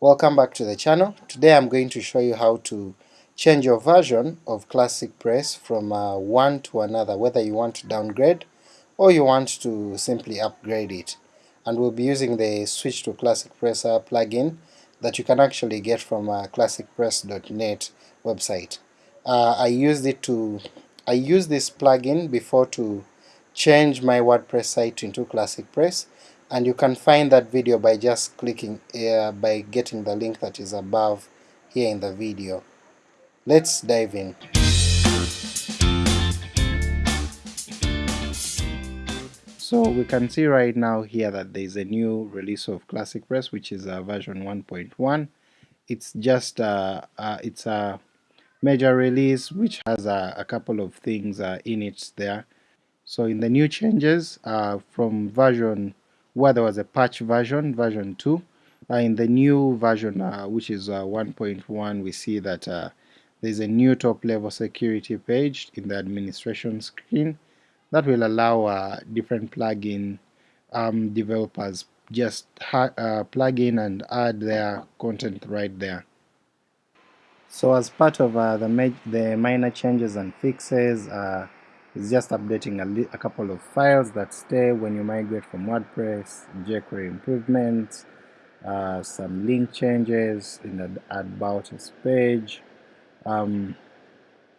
Welcome back to the channel. Today I'm going to show you how to change your version of Classic Press from uh, one to another, whether you want to downgrade or you want to simply upgrade it. And we'll be using the Switch to Classic Press uh, plugin that you can actually get from uh, classicpress.net website. Uh, I used it to I used this plugin before to change my WordPress site into Classic Press, and you can find that video by just clicking uh, by getting the link that is above here in the video. Let's dive in. So we can see right now here that there is a new release of Classic Press which is uh, version 1.1. It's just uh, uh, it's a major release which has a, a couple of things uh, in it there. So in the new changes from version where there was a patch version, version 2. Uh, in the new version, uh, which is uh, 1.1, we see that there's a new top level security page in the administration screen that will allow different plugin um, developers just uh, plug in and add their content right there. So as part of uh, the, the minor changes and fixes, it's just updating a, a, couple of files that stay when you migrate from WordPress, jQuery improvements, uh, some link changes in the About Us page, um,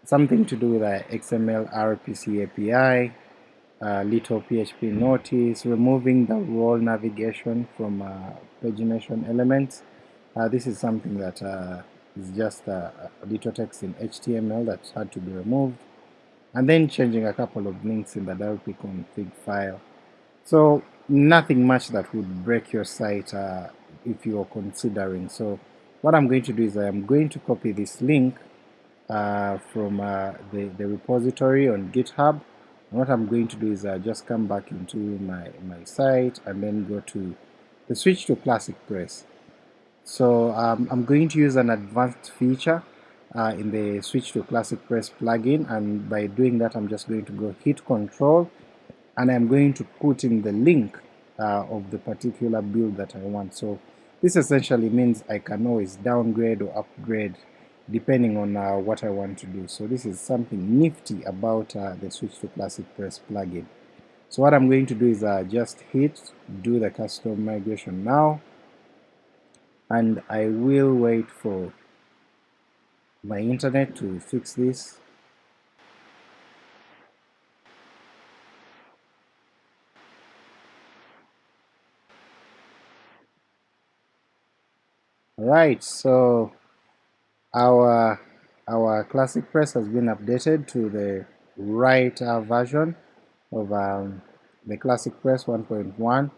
something to do with the XML RPC API, uh, little PHP notice, removing the role navigation from uh, pagination elements. Uh, this is something that uh, is just a little text in HTML that had to be removed and then changing a couple of links in the WP config file. So nothing much that would break your site uh, if you are considering. So what I'm going to do is I am going to copy this link uh, from uh, the, the repository on GitHub. And what I'm going to do is I just come back into my, my site and then go to the switch to Classic Press. So um, I'm going to use an advanced feature uh, in the switch to classic press plugin and by doing that I'm just going to go hit control and I'm going to put in the link uh, of the particular build that I want. So this essentially means I can always downgrade or upgrade depending on uh, what I want to do. So this is something nifty about uh, the switch to classic press plugin. So what I'm going to do is uh, just hit do the custom migration now and I will wait for my internet to fix this. Right, so our our classic press has been updated to the right uh, version of um, the classic press 1.1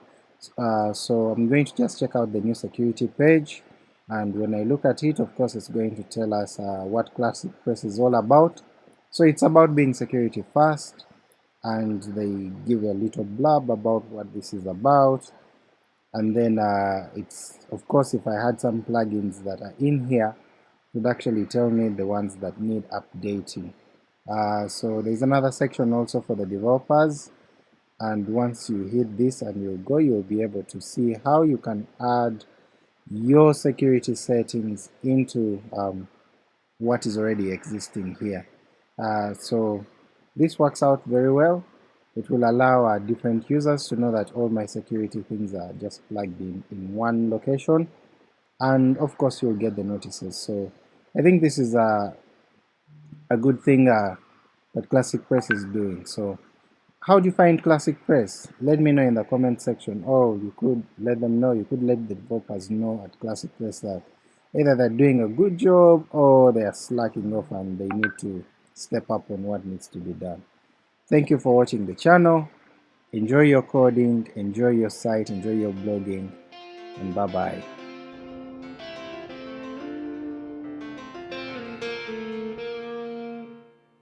uh, so I'm going to just check out the new security page and when I look at it of course it's going to tell us uh, what Classic Press is all about. So it's about being security first and they give a little blurb about what this is about and then uh, it's of course if I had some plugins that are in here it would actually tell me the ones that need updating. Uh, so there's another section also for the developers and once you hit this and you go you'll be able to see how you can add your security settings into um, what is already existing here. Uh, so this works out very well. It will allow uh, different users to know that all my security things are just plugged in in one location and of course you'll get the notices. So I think this is a, a good thing uh, that Classic Press is doing. So how do you find classic press? Let me know in the comment section or you could let them know, you could let the developers know at classic press that either they're doing a good job or they are slacking off and they need to step up on what needs to be done. Thank you for watching the channel. Enjoy your coding, enjoy your site, enjoy your blogging, and bye bye.